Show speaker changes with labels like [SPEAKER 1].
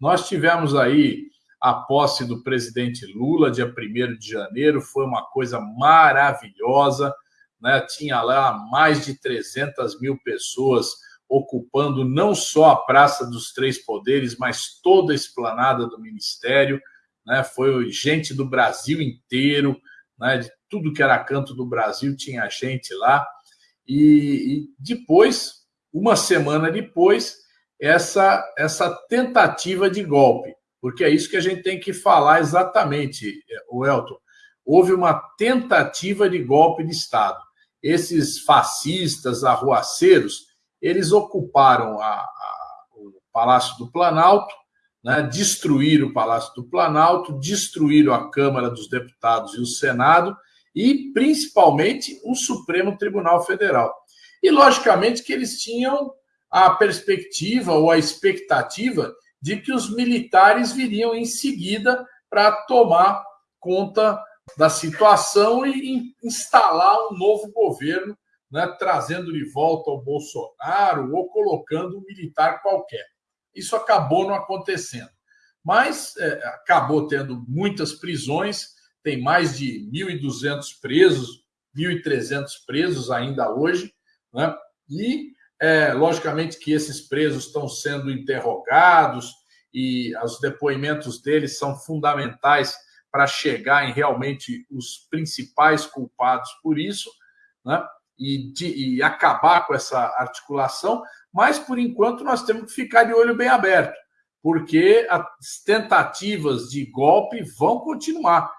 [SPEAKER 1] Nós tivemos aí a posse do presidente Lula, dia 1 de janeiro, foi uma coisa maravilhosa, né? tinha lá mais de 300 mil pessoas ocupando não só a Praça dos Três Poderes, mas toda a esplanada do Ministério, né? foi gente do Brasil inteiro, né? de tudo que era canto do Brasil tinha gente lá, e, e depois, uma semana depois, essa, essa tentativa de golpe, porque é isso que a gente tem que falar exatamente, o Elton. Houve uma tentativa de golpe de Estado. Esses fascistas, arruaceiros, eles ocuparam a, a, o Palácio do Planalto, né, destruíram o Palácio do Planalto, destruíram a Câmara dos Deputados e o Senado, e principalmente o Supremo Tribunal Federal. E, logicamente, que eles tinham a perspectiva ou a expectativa de que os militares viriam em seguida para tomar conta da situação e instalar um novo governo, né, trazendo de volta o Bolsonaro ou colocando um militar qualquer. Isso acabou não acontecendo. Mas é, acabou tendo muitas prisões, tem mais de 1.200 presos, 1.300 presos ainda hoje, né? e é, logicamente que esses presos estão sendo interrogados e os depoimentos deles são fundamentais para chegar em realmente os principais culpados por isso, né? E, de, e acabar com essa articulação, mas por enquanto nós temos que ficar de olho bem aberto, porque as tentativas de golpe vão continuar.